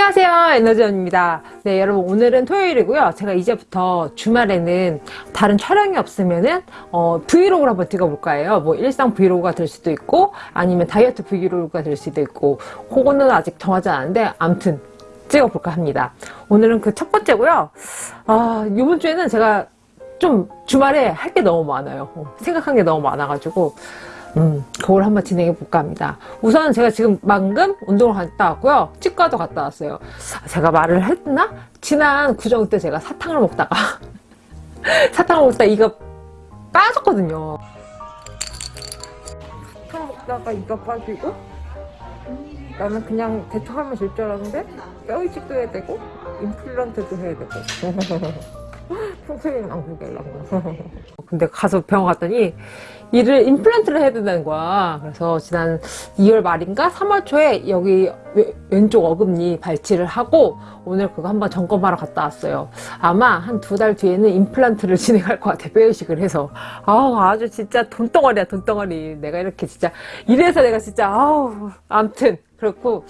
안녕하세요 에너지원입니다. 네 여러분 오늘은 토요일이고요. 제가 이제부터 주말에는 다른 촬영이 없으면은 어, 브이로그를 한번 찍어볼까 해요. 뭐 일상 브이로그가 될 수도 있고 아니면 다이어트 브이로그가 될 수도 있고 그거는 아직 정하지 않았는데 암튼 찍어볼까 합니다. 오늘은 그 첫 번째고요. 아 이번 주에는 제가 좀 주말에 할 게 너무 많아요. 어, 생각한 게 너무 많아가지고 음, 그걸 한번 진행해 볼까 합니다. 우선 제가 지금 방금 운동을 갔다 왔고요. 치과도 갔다 왔어요. 제가 말을 했나? 지난 구정 때 제가 사탕을 먹다가 사탕을 먹다가 이가 빠졌거든요. 사탕 먹다가 이가 빠지고 나는 그냥 대처하면 될 줄 알았는데 뼈 이식도 해야 되고 임플란트도 해야 되고 평생이 안 구겨려고 근데 가서 병원 갔더니 이를 임플란트를 해야 된다는 거야. 그래서 지난 2월 말인가 3월 초에 여기 왼쪽 어금니 발치를 하고 오늘 그거 한번 점검하러 갔다 왔어요. 아마 한 두 달 뒤에는 임플란트를 진행할 것 같아 뼈이식을 해서. 아우 아주 진짜 돈덩어리야 돈덩어리. 내가 이렇게 진짜 이래서 내가 진짜 아우 암튼 그렇고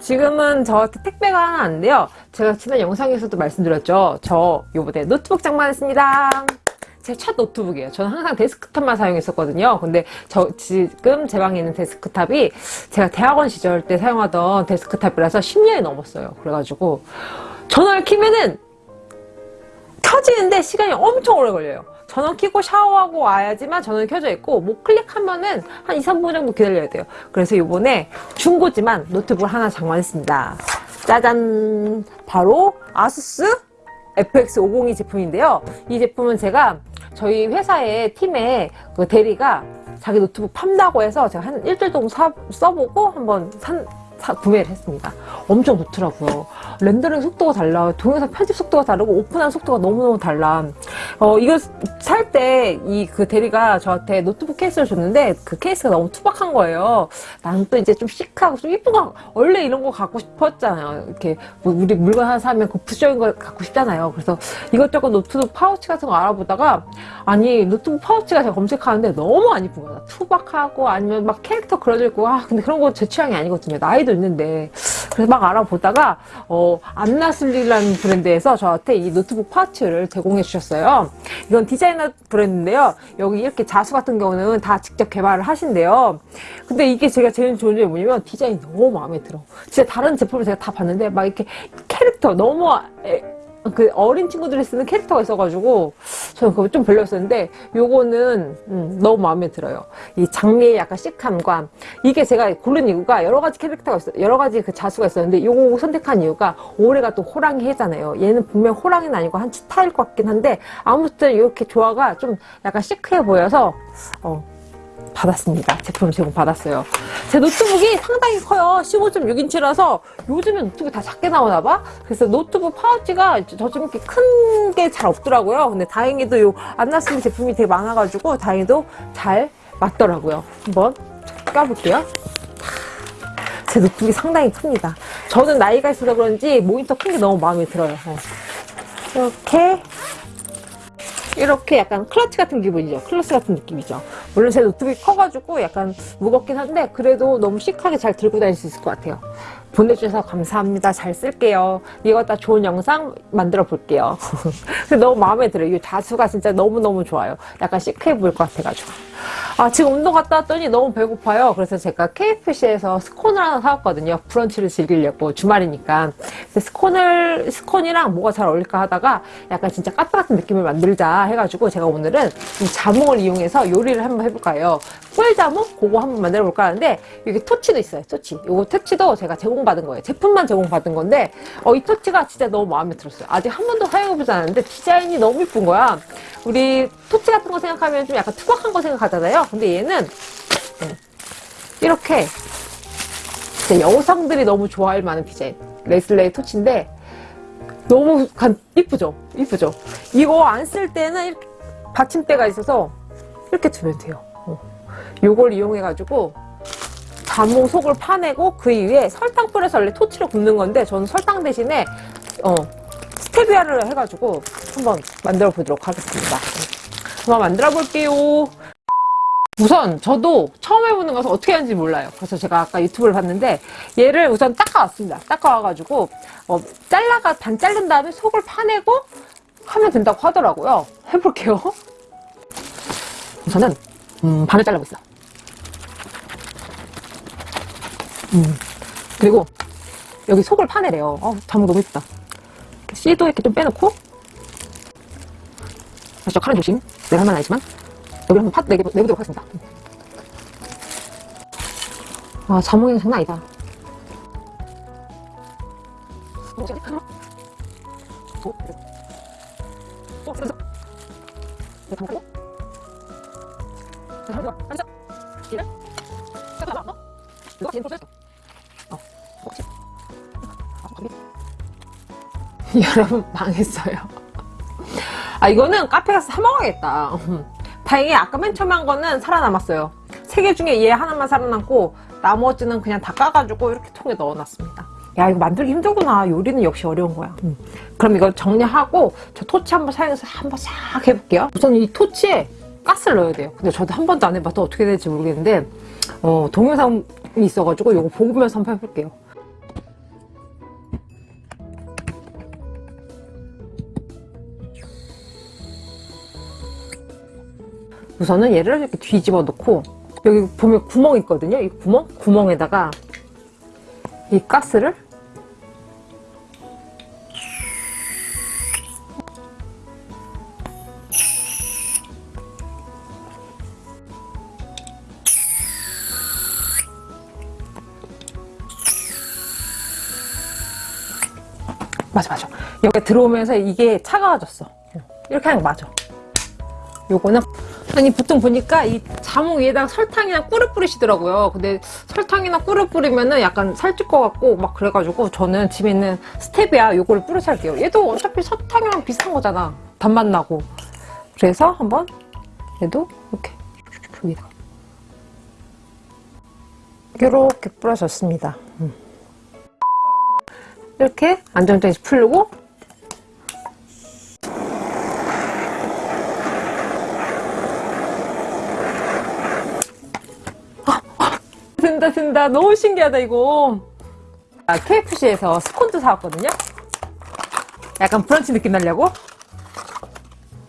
지금은 저한테 택배가 하나 왔는데요. 제가 지난 영상에서도 말씀드렸죠. 저 요번에 노트북 장만했습니다. 제 첫 노트북이에요. 저는 항상 데스크탑만 사용했었거든요. 근데 저 지금 제 방에 있는 데스크탑이 제가 대학원 시절 때 사용하던 데스크탑이라서 10년이 넘었어요. 그래가지고 전화를 키면은 켜지는데 시간이 엄청 오래 걸려요 전원 켜고 샤워하고 와야지만 전원이 켜져 있고 뭐 클릭하면은 한 2, 3분 정도 기다려야 돼요. 그래서 이번에 중고지만 노트북을 하나 장만했습니다. 짜잔! 바로 아수스 FX502 제품인데요. 이 제품은 제가 저희 회사의 팀의 그 대리가 자기 노트북 판다고 해서 제가 한 일주일 동안 사, 써보고 한번 산, 사, 구매를 했습니다. 엄청 좋더라고요. 렌더링 속도가 달라. 동영상 편집 속도가 다르고 오픈하는 속도가 너무너무 달라. 어, 이거 살 때 이 그 대리가 저한테 노트북 케이스를 줬는데 그 케이스가 너무 투박한 거예요. 나는 또 이제 좀 시크하고 좀거 원래 이런 거 갖고 싶었잖아요. 이렇게 뭐 우리 물건 하나 사면 그 부수적인 걸 갖고 싶잖아요. 그래서 이것저것 노트북 파우치 같은 거 알아보다가 아니 노트북 파우치가 제가 검색하는데 너무 안 이쁜 거야. 투박하고 아니면 막 캐릭터 그려져 있고 아 근데 그런 거 제 취향이 아니거든요. 나이도 있는데 그래서 막 알아보다가 어, 안나슬리라는 브랜드에서 저한테 이 노트북 파우치를 제공해 주셨어요. 이건 디자이너 브랜드인데요. 여기 이렇게 자수 같은 경우는 다 직접 개발을 하신대요. 근데 이게 제가 제일 좋은 점이 뭐냐면 디자인이 너무 마음에 들어. 진짜 다른 제품을 제가 다 봤는데 막 이렇게 캐릭터 너무 그 어린 친구들이 쓰는 캐릭터가 있어가지고 저는 그거 좀 별로였었는데 요거는 음, 너무 마음에 들어요. 이 장미의 약간 시크함과 이게 제가 고른 이유가 여러 가지 캐릭터가 있어 여러 가지 그 자수가 있었는데 요거 선택한 이유가 올해가 또 호랑이 해잖아요. 얘는 분명 호랑이는 아니고 한 치타일 것 같긴 한데 아무튼 이렇게 조화가 좀 약간 시크해 보여서 어, 받았습니다. 제품 제공 받았어요. 제 노트북이 상당히 커요. 15.6인치라서 요즘에 노트북이 다 작게 나오나 봐. 그래서 노트북 파우치가 저좀 이렇게 큰 게 잘 없더라고요. 근데 다행히도 요 안나스미 제품이 되게 많아가지고 다행히도 잘 맞더라고요. 한번 껴볼게요. 제 노트북이 상당히 큽니다. 저는 나이가 있어서 그런지 모니터 큰 게 너무 마음에 들어요. 어. 이렇게 이렇게 약간 클러치 같은 기분이죠. 클러치 같은 느낌이죠. 물론 제 노트북이 커가지고 약간 무겁긴 한데 그래도 너무 시크하게 잘 들고 다닐 수 있을 것 같아요. 보내주셔서 감사합니다. 잘 쓸게요. 이거 다 좋은 영상 만들어 볼게요. 너무 마음에 들어요. 이 자수가 진짜 너무너무 좋아요. 약간 시크해 보일 것 같아가지고. 아 지금 운동 갔다 왔더니 너무 배고파요. 그래서 제가 KFC에서 스콘을 하나 사왔거든요. 브런치를 즐기려고 주말이니까. 스콘을 스콘이랑 뭐가 잘 어울릴까 하다가 약간 진짜 까따 같은 느낌을 만들자 해가지고 제가 오늘은 이 자몽을 이용해서 요리를 한번 해볼까 해요? 꿀자몽? 그거 한번 만들어 볼까 하는데 여기 토치도 있어요. 토치. 이거 토치도 제가 제공받은 거예요. 제품만 제공받은 건데 어, 이 토치가 진짜 너무 마음에 들었어요. 아직 한 번도 사용해보지 않았는데 디자인이 너무 이쁜 거야. 우리 토치 같은 거 생각하면 좀 약간 투박한 거 생각하 잖아요. 근데 얘는 이렇게 여성들이 너무 좋아할 만한 디자인 레슬레이 토치인데 너무 간, 이쁘죠? 이쁘죠? 이거 안 쓸 때는 이렇게 받침대가 있어서 이렇게 두면 돼요. 어. 요걸 이용해가지고 자몽 속을 파내고 그 위에 설탕 뿌려서 원래 토치를 굽는 건데 저는 설탕 대신에 어, 스테비아를 해가지고 한번 만들어 보도록 하겠습니다. 한번 만들어 볼게요. 우선 저도 처음 해보는 것은 어떻게 하는지 몰라요. 그래서 제가 아까 유튜브를 봤는데 얘를 우선 닦아왔습니다. 닦아와가지고 어, 잘라가 반 자른 다음에 속을 파내고 하면 된다고 하더라고요. 해볼게요. 우선은 음, 반을 잘라고 있어. 음, 그리고 여기 속을 파내래요. 어, 자무 너무 예쁘다. 씨도 이렇게 좀 빼놓고 다시 저 칼은 조심. 내가 할 말은 아니지만 여기 한번 파 내게, 내보도록 하겠습니다. 아, 자몽이 장난 아니다. 여러분 망했어요. 아 이거는 카페 가서 사 먹어야겠다. 다행히 아까 맨 처음에 한 거는 살아남았어요. 세 개 중에 얘 하나만 살아남고 나머지는 그냥 다 까가지고 이렇게 통에 넣어놨습니다. 야 이거 만들기 힘들구나. 요리는 역시 어려운 거야. 음. 그럼 이거 정리하고 저 토치 한번 사용해서 한번 싹 해볼게요. 우선 이 토치에 가스를 넣어야 돼요. 근데 저도 한 번도 안 해봐서 어떻게 될지 모르겠는데 어, 동영상이 있어가지고 이거 보면서 한번 해볼게요. 우선은 얘를 이렇게 뒤집어 놓고 여기 보면 구멍 있거든요. 이 구멍? 구멍에다가 이 가스를 맞아 맞아 여기 들어오면서 이게 차가워졌어 이렇게 하는 거 맞아 요거는 아니 보통 보니까 이 자몽 위에다가 설탕이나 꿀을 뿌리시더라고요. 근데 설탕이나 꿀을 뿌리면은 약간 살찔 것 같고 막 그래가지고 저는 집에 있는 스테비아 요거를 뿌려서 할게요. 얘도 어차피 설탕이랑 비슷한 거잖아. 단맛 나고. 그래서 한번 얘도 이렇게 여기다. 이렇게 뿌려줬습니다. 음. 이렇게 안정적이 풀고 된다 된다. 너무 신기하다 이거. 아, KFC에서 스콘도 사왔거든요? 약간 브런치 느낌 나려고?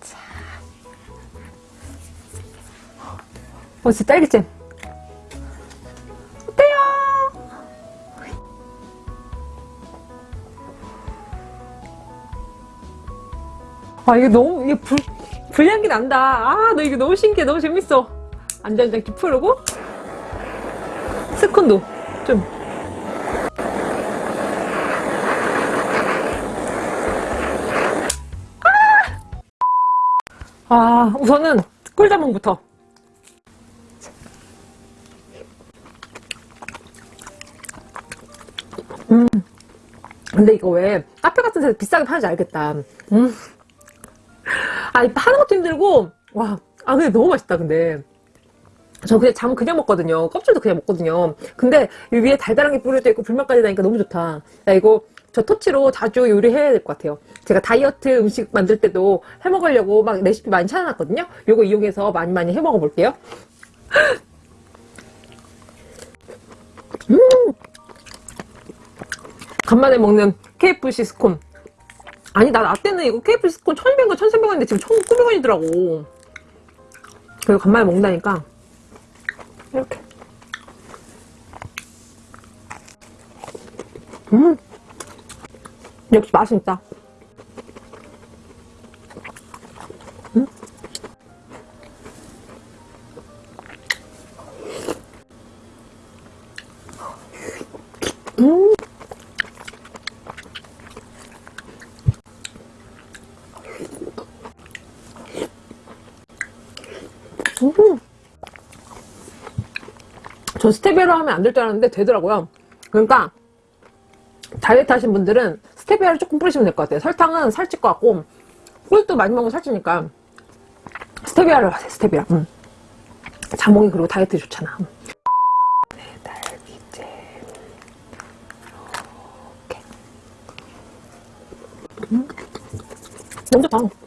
자. 어 진짜 딸기잼. 어때요? 아 이게 너무 이게 불, 불향기 난다. 아 너 이거 너무 신기해. 너무 재밌어. 안전장치 풀고 스콘도. 좀. 아, 아 우선은 꿀자몽부터. 음. 근데 이거 왜 카페 같은 데서 비싸게 파는지 알겠다. 음. 아 파는 것도 힘들고 와 아 근데 너무 맛있다 근데 저 그냥 잠 그냥 먹거든요. 껍질도 그냥 먹거든요. 근데 이 위에 달달한 게 뿌려져 있고 불맛까지 나니까 너무 좋다. 나 이거 저 토치로 자주 요리해야 될 것 같아요. 제가 다이어트 음식 만들 때도 해 먹으려고 막 레시피 많이 찾아놨거든요. 요거 이용해서 많이 많이 해 먹어 볼게요. 음! 간만에 먹는 KFC 스콘. 아니 나, 나 때는 이거 KFC 스콘 1200원, 1300원인데 지금 1900원이더라고. 그리고 간만에 먹는다니까 이렇게. 음. 역시 맛이 있다 저 스테비아로 하면 안 될 줄 알았는데 되더라고요. 그러니까 다이어트 하신 분들은 스테비아를 조금 뿌리시면 될 것 같아요. 설탕은 살찔 것 같고 꿀도 많이 먹으면 살찌니까 스테비아를 하세요. 스테비아. 음. 자몽이 그리고 다이어트 좋잖아. 네, 딸기잼 이렇게 음. 너무 좋다.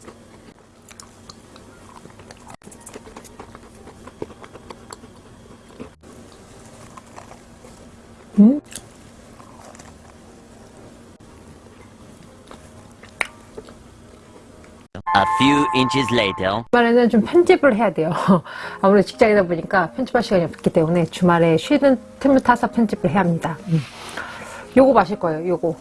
Inches later. 주말에는 좀 편집을 해야 돼요. 아무래도 직장이다 보니까 편집할 시간이 없기 때문에 주말에 쉬는 틈을 타서 편집을 해야 합니다. 음. 요거 마실 거예요, 요거.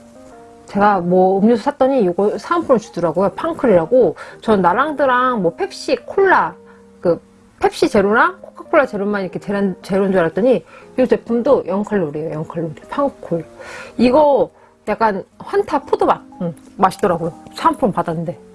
제가 뭐 음료수 샀더니 요거 사은품을 주더라고요. 팡클이라고. 전 나랑드랑 뭐 펩시, 콜라, 그 펩시 제로랑 코카콜라 제로만 이렇게 제란, 제로인 줄 알았더니 이 제품도 0칼로리예요. 0칼로리. 팡콜. 이거 약간 환타 포도맛. 음, 맛있더라고요. 사은품 받았는데.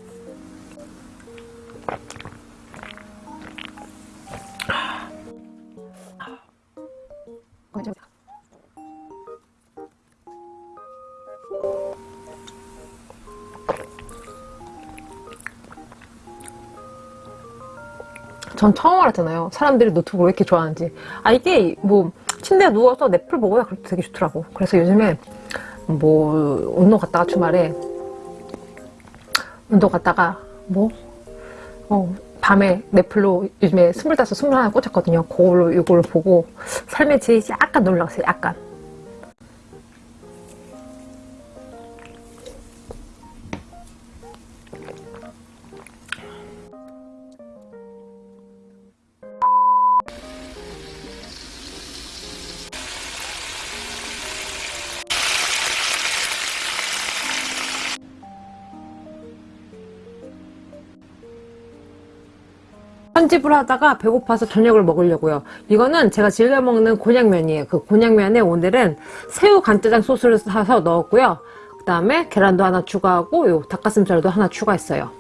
전 처음 알았잖아요. 사람들이 노트북을 왜 이렇게 좋아하는지. 아, 이게 뭐, 침대에 누워서 넷플 보고야 그렇게 되게 좋더라고. 그래서 요즘에 뭐, 운동 갔다가 주말에, 운동 갔다가 뭐, 어, 밤에 넷플로 요즘에 스물다섯, 스물하나 꽂혔거든요. 그걸로 이걸로 보고 삶의 질이 약간 놀라웠어요. 약간. 편집을 하다가 배고파서 저녁을 먹으려고요. 이거는 제가 즐겨 먹는 곤약면이에요. 그 곤약면에 오늘은 새우 간짜장 소스를 사서 넣었고요. 그 다음에 계란도 하나 추가하고 요 닭가슴살도 하나 추가했어요.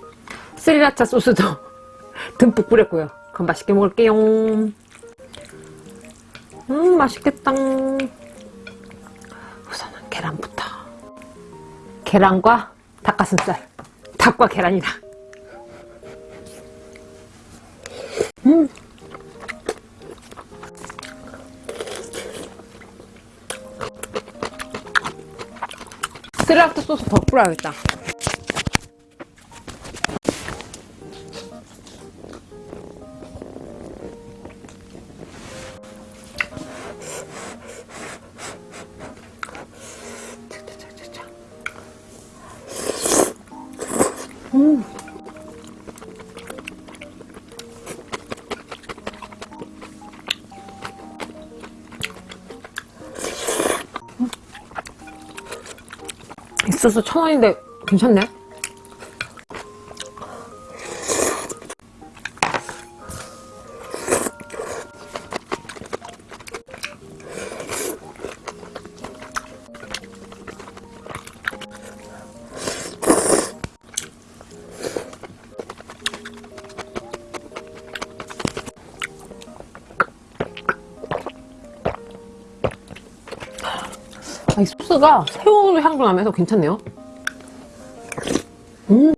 스리라차 소스도 듬뿍 뿌렸고요. 그럼 맛있게 먹을게요. 음 맛있겠다. 우선은 계란부터. 계란과 닭가슴살. 닭과 계란이다. 소스 더 뿌려야겠다. 이 소스 천 원인데 괜찮네. 이 소스가 새우 향도 나면서 괜찮네요. 음. 음.